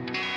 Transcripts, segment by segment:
Un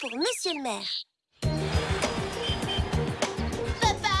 pour Monsieur le maire. Papa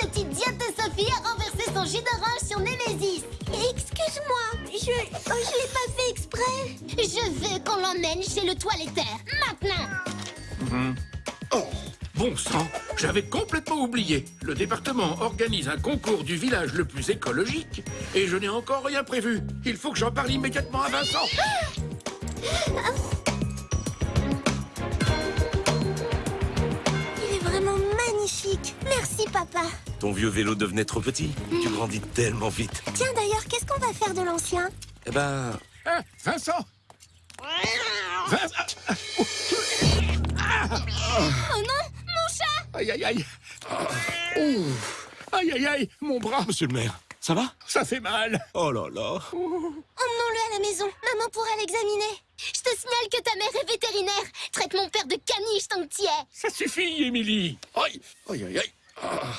Cette idiote de Sophie a renversé son jus d'orange sur Némésis Excuse-moi, je... oh, je l'ai pas fait exprès. Je veux qu'on l'emmène chez le toiletteur, maintenant Oh, bon sang, j'avais complètement oublié. Le département organise un concours du village le plus écologique et je n'ai encore rien prévu. Il faut que j'en parle immédiatement à Vincent. Il Merci, papa. Ton vieux vélo devenait trop petit. Tu grandis tellement vite. Tiens, d'ailleurs, qu'est-ce qu'on va faire de l'ancien? Eh ben, Hein, Vincent Vincent Oh non Mon chat Aïe, aïe, aïe Oh. Aïe, aïe, aïe, mon bras, monsieur le maire, ça va? Ça fait mal. Oh là là. Emmenons-le à la maison. Maman pourra l'examiner. Je te signale que ta mère est vétérinaire Traite mon père de caniche tant que t'y es Ça suffit, Émilie. Aïe, aïe, aïe, aïe. Ah.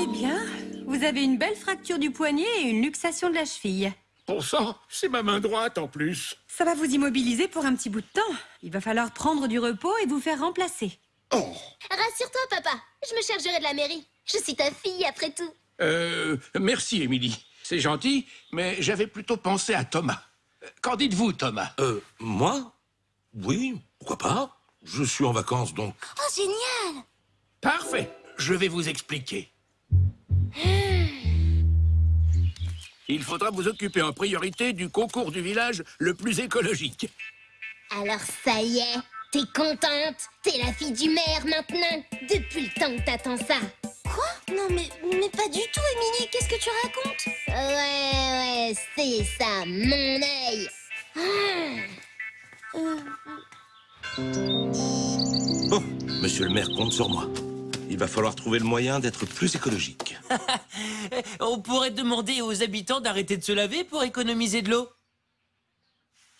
Eh bien, vous avez une belle fracture du poignet et une luxation de la cheville. Bon sang, c'est ma main droite en plus. Ça va vous immobiliser pour un petit bout de temps. Il va falloir prendre du repos et vous faire remplacer. Oh, Rassure-toi, papa Je me chargerai de la mairie Je suis ta fille, après tout euh, merci, Émilie. C'est gentil, mais j'avais plutôt pensé à Thomas. Qu'en dites-vous, Thomas? Euh, moi? Oui, pourquoi pas? Je suis en vacances, donc... Oh, génial. Parfait, je vais vous expliquer. Il faudra vous occuper en priorité du concours du village le plus écologique. Alors ça y est T'es contente? T'es la fille du maire maintenant. Depuis le temps que t'attends ça. Quoi? Non, mais, mais pas du tout, Émilie. Qu'est-ce que tu racontes? Ouais, ouais, c'est ça, mon œil. Ah. Euh, Bon, monsieur le maire compte sur moi. Il va falloir trouver le moyen d'être plus écologique. On pourrait demander aux habitants d'arrêter de se laver pour économiser de l'eau.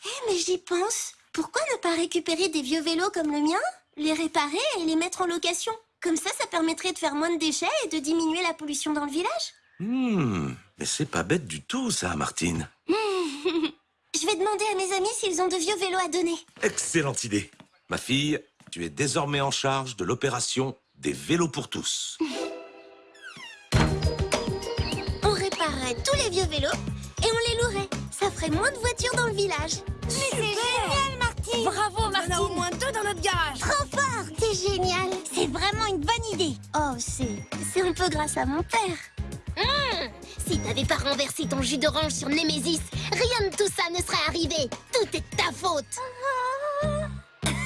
Eh, mais j'y pense. Pourquoi ne pas récupérer des vieux vélos comme le mien, les réparer et les mettre en location? Comme ça, ça permettrait de faire moins de déchets et de diminuer la pollution dans le village. Hmm, mais c'est pas bête du tout, ça, Martine. Je vais demander à mes amis s'ils ont de vieux vélos à donner. Excellente idée. Ma fille, tu es désormais en charge de l'opération des vélos pour tous. On réparerait tous les vieux vélos et on les louerait. Ça ferait moins de voitures dans le village. Mais c'est génial, Martine Bravo, Martine On a au moins deux dans notre garage Trop fort C'est génial C'est vraiment une bonne idée Oh, c'est... c'est un peu grâce à mon père. Hum, Si t'avais pas renversé ton jus d'orange sur Némésis, rien de tout ça ne serait arrivé Tout est de ta faute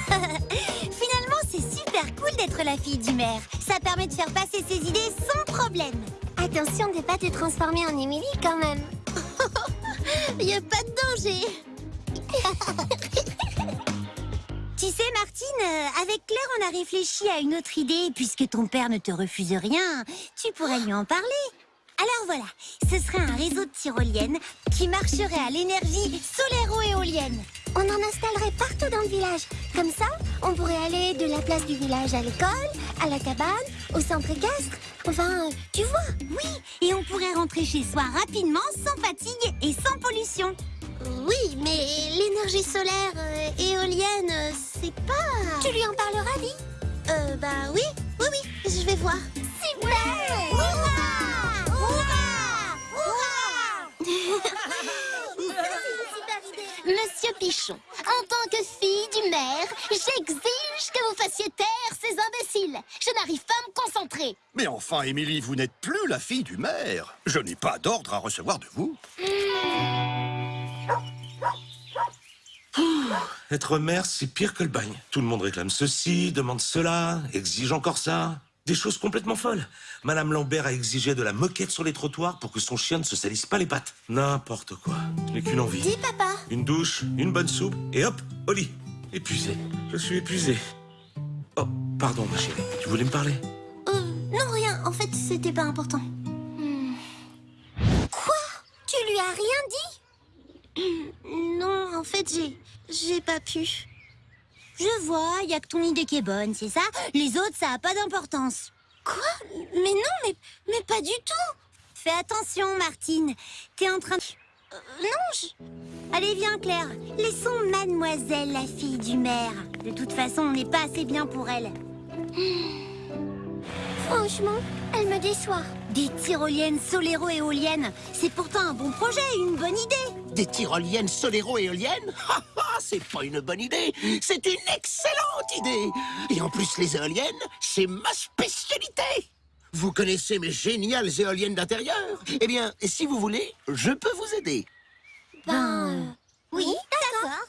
Finalement, c'est super cool d'être la fille du maire. Ça permet de faire passer ses idées sans problème. Attention de pas te transformer en Émilie quand même. Y a pas de danger Tu sais, Martine, euh, avec Claire, on a réfléchi à une autre idée. Puisque ton père ne te refuse rien, tu pourrais lui en parler. Alors voilà, ce serait un réseau de tyroliennes qui marcherait à l'énergie solaire-éolienne. On en installerait partout dans le village. Comme ça, on pourrait aller de la place du village à l'école, à la cabane, au centre équestre. Enfin, tu vois. Oui, et on pourrait rentrer chez soi rapidement, sans fatigue et sans pollution. Oui, mais l'énergie solaire euh, éolienne, euh, c'est pas... Tu lui en parleras, Vi Euh, bah oui, oui, oui, je vais voir. Super En tant que fille du maire, j'exige que vous fassiez taire ces imbéciles. Je n'arrive pas à me concentrer. Mais enfin, Émilie, vous n'êtes plus la fille du maire. Je n'ai pas d'ordre à recevoir de vous. Être maire, c'est pire que le bagne. Tout le monde réclame ceci, demande cela, exige encore ça. Des choses complètement folles. Madame Lambert a exigé de la moquette sur les trottoirs pour que son chien ne se salisse pas les pattes. N'importe quoi. Je n'ai qu'une envie. Dis, papa. Une douche, une bonne soupe, et hop, au lit. Épuisé. Je suis épuisé. Oh, pardon, ma chérie. Tu voulais me parler Euh, non, rien. En fait, c'était pas important. Hmm. Quoi? Tu lui as rien dit? Non, en fait, j'ai... J'ai pas pu. Je vois, il y a que ton idée qui est bonne, c'est ça? Les autres, ça a pas d'importance. Quoi? Mais non, mais, mais pas du tout Fais attention, Martine. T'es en train de... Euh, Non, je... Allez, viens, Claire. Laissons mademoiselle la fille du maire. De toute façon, on n'est pas assez bien pour elle. Franchement, elle me déçoit. Des tyroliennes soléro-éoliennes, c'est pourtant un bon projet, une bonne idée. Des tyroliennes soléro-éoliennes Ha, ha, C'est pas une bonne idée, c'est une excellente idée Et en plus, les éoliennes, c'est ma spécialité Vous connaissez mes géniales éoliennes d'intérieur? Eh bien, si vous voulez, je peux vous aider. Ben... euh, Oui, d'accord.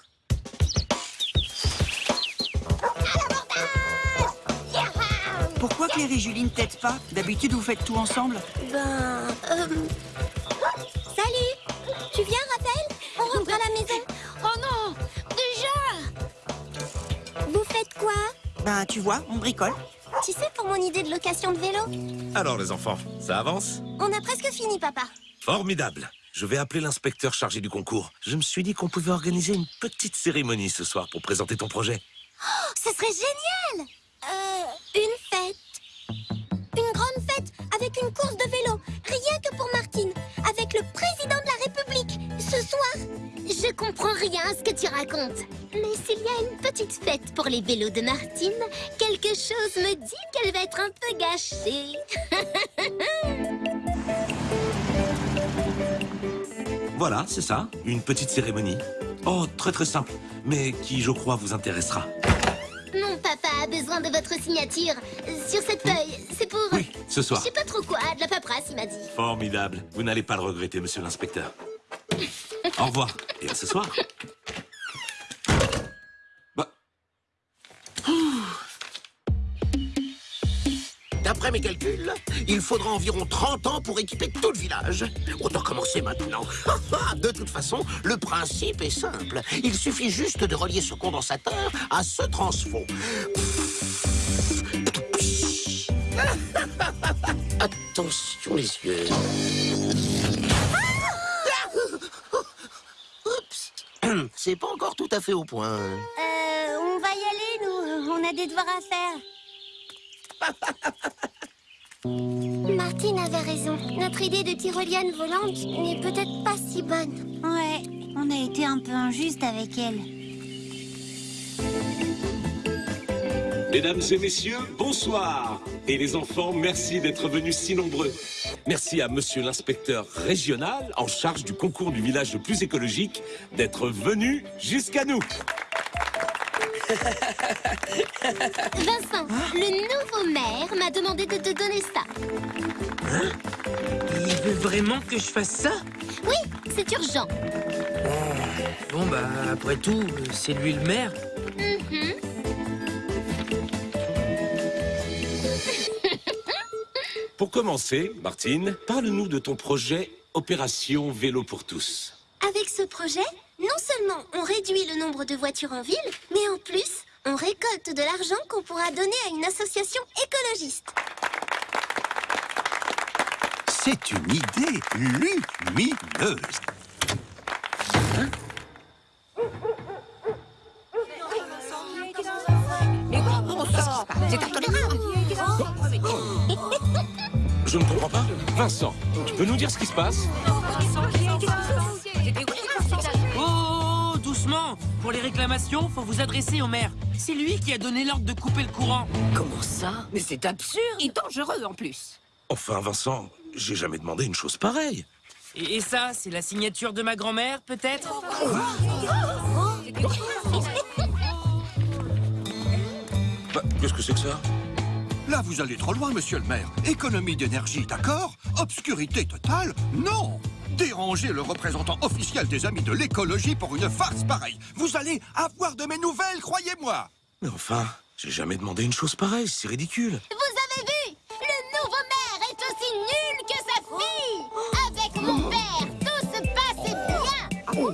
Pourquoi Claire et Julie ne t'aident pas D'habitude, vous faites tout ensemble Ben... euh, Salut Tu viens, Rappel On rentre à la maison Oh non Déjà Vous faites quoi Ben, tu vois, on bricole. Tu sais, pour mon idée de location de vélo Alors, les enfants, ça avance On a presque fini, papa. Formidable. Je vais appeler l'inspecteur chargé du concours. Je me suis dit qu'on pouvait organiser une petite cérémonie ce soir pour présenter ton projet. Oh, ce serait génial Euh... Une une course de vélo Rien que pour Martine Avec le président de la République Ce soir Je comprends rien à ce que tu racontes. Mais s'il y a une petite fête pour les vélos de Martine, quelque chose me dit qu'elle va être un peu gâchée. Voilà, c'est ça, une petite cérémonie. Oh, très très simple, mais qui, je crois, vous intéressera. Papa a besoin de votre signature sur cette feuille. C'est pour... Oui, ce Je soir. sais pas trop quoi, de la paperasse, il m'a dit. Formidable. Vous n'allez pas le regretter, monsieur l'inspecteur. Au revoir, et à ce soir. D'après mes calculs, il faudra environ 30 ans pour équiper tout le village. Autant commencer maintenant. de toute façon, le principe est simple. Il suffit juste de relier ce condensateur à ce transfo. Attention les yeux. Oups. C'est pas encore tout à fait au point. Euh, on va y aller, nous. On a des devoirs à faire. Martine avait raison. Notre idée de tyrolienne volante n'est peut-être pas si bonne. Ouais, on a été un peu injuste avec elle. Mesdames et messieurs, bonsoir. Et les enfants, merci d'être venus si nombreux. merci à monsieur l'inspecteur régional en charge du concours du village le plus écologique d'être venu jusqu'à nous. Vincent, le nouveau maire m'a demandé de te donner ça. Il veut vraiment que je fasse ça? Oui, c'est urgent. Bon, bah, après tout, c'est lui le maire. Mhm. Pour commencer, Martine, parle-nous de ton projet Opération Vélo pour tous. Avec ce projet, non seulement on réduit le nombre de voitures en ville, mais en plus, on récolte de l'argent qu'on pourra donner à une association écologiste. C'est une idée lumineuse. Je ne comprends pas. Vincent, tu peux nous dire ce qui se passe? Pour les réclamations, faut vous adresser au maire. C'est lui qui a donné l'ordre de couper le courant. Comment ça? Mais c'est absurde et dangereux en plus. Enfin, Vincent, j'ai jamais demandé une chose pareille. Et, ça, c'est la signature de ma grand-mère, peut-être? Bah, qu'est-ce que c'est que ça? Là, vous allez trop loin, monsieur le maire. Économie d'énergie, d'accord? Obscurité totale, non Déranger le représentant officiel des amis de l'écologie pour une farce pareille. Vous allez avoir de mes nouvelles, croyez-moi Mais enfin, j'ai jamais demandé une chose pareille, c'est ridicule. Vous avez vu? Le nouveau maire est aussi nul que sa fille Avec mon père, tout se passait bien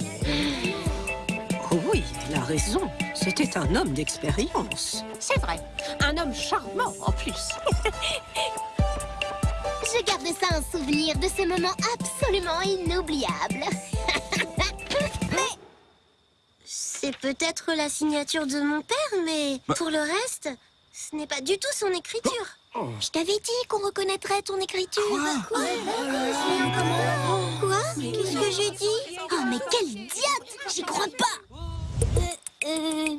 Oh oui, il a raison. C'était un homme d'expérience. C'est vrai. Un homme charmant, en plus. Je garde ça en souvenir de ces moments absolument inoubliables. C'est peut-être la signature de mon père, mais Bah. pour le reste, ce n'est pas du tout son écriture. Je t'avais dit qu'on reconnaîtrait ton écriture. Quoi Quoi Qu'est-ce que j'ai dit Oh, mais quelle idiote J'y crois pas Euh,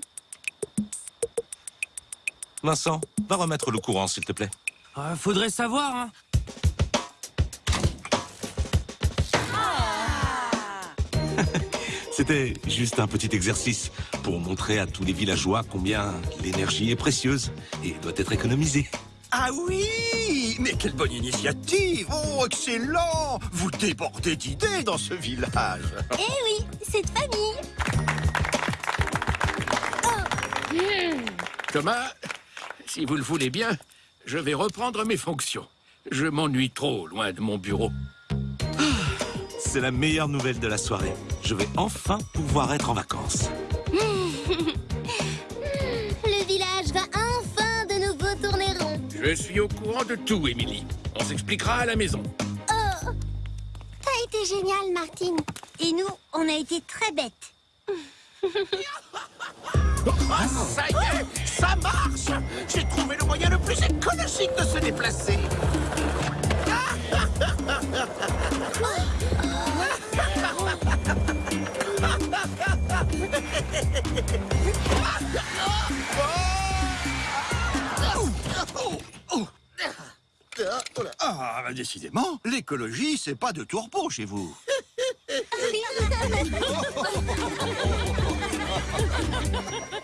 Vincent, va remettre le courant, s'il te plaît. Euh, faudrait savoir, hein. C'était juste un petit exercice pour montrer à tous les villageois combien l'énergie est précieuse et doit être économisée. Ah oui Mais quelle bonne initiative Oh, excellent Vous débordez d'idées dans ce village Eh oui, cette famille. Thomas, si vous le voulez bien, je vais reprendre mes fonctions. Je m'ennuie trop loin de mon bureau. C'est la meilleure nouvelle de la soirée. Je vais enfin pouvoir être en vacances. Le village va enfin de nouveau tourner rond. Je suis au courant de tout, Émilie. On s'expliquera à la maison. Oh T'as été génial, Martine. Et nous, on a été très bêtes. Ah, ça y est, ça marche J'ai trouvé le moyen le plus écologique de se déplacer. décidément, l'écologie, c'est pas de tourpeau chez vous.